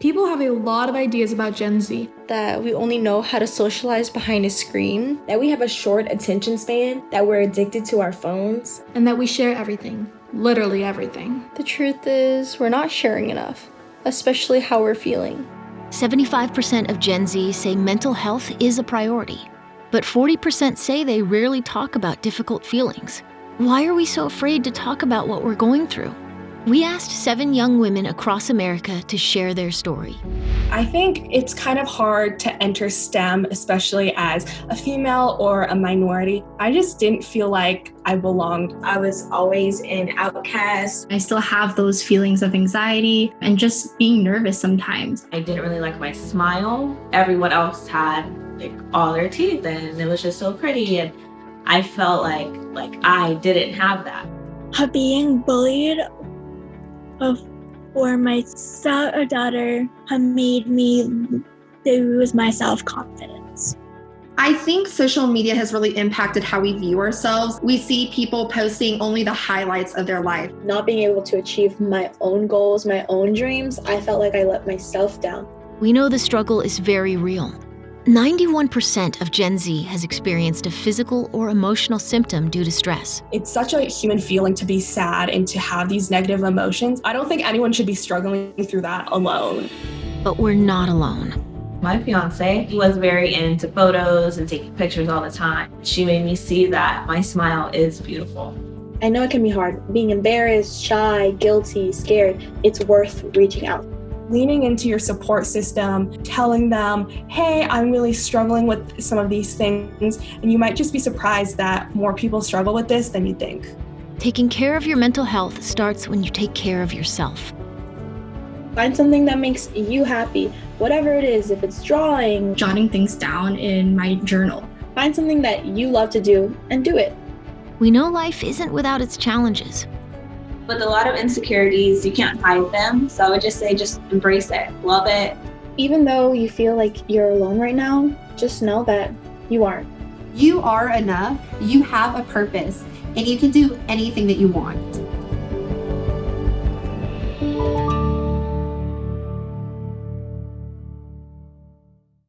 People have a lot of ideas about Gen Z. That we only know how to socialize behind a screen. That we have a short attention span. That we're addicted to our phones. And that we share everything. Literally everything. The truth is, we're not sharing enough, especially how we're feeling. 75% of Gen Z say mental health is a priority, but 40% say they rarely talk about difficult feelings. Why are we so afraid to talk about what we're going through? We asked seven young women across America to share their story. I think it's kind of hard to enter STEM, especially as a female or a minority. I just didn't feel like I belonged. I was always an outcast. I still have those feelings of anxiety and just being nervous sometimes. I didn't really like my smile. Everyone else had like all their teeth and it was just so pretty and I felt like like I didn't have that. Being bullied for my uh, daughter have made me lose my self confidence. I think social media has really impacted how we view ourselves. We see people posting only the highlights of their life. Not being able to achieve my own goals, my own dreams, I felt like I let myself down. We know the struggle is very real. 91% of Gen Z has experienced a physical or emotional symptom due to stress. It's such a human feeling to be sad and to have these negative emotions. I don't think anyone should be struggling through that alone. But we're not alone. My fiance he was very into photos and taking pictures all the time. She made me see that my smile is beautiful. I know it can be hard. Being embarrassed, shy, guilty, scared, it's worth reaching out leaning into your support system, telling them, hey, I'm really struggling with some of these things. And you might just be surprised that more people struggle with this than you think. Taking care of your mental health starts when you take care of yourself. Find something that makes you happy, whatever it is, if it's drawing, jotting things down in my journal. Find something that you love to do and do it. We know life isn't without its challenges, with a lot of insecurities, you can't hide them. So I would just say, just embrace it, love it. Even though you feel like you're alone right now, just know that you aren't. You are enough, you have a purpose, and you can do anything that you want.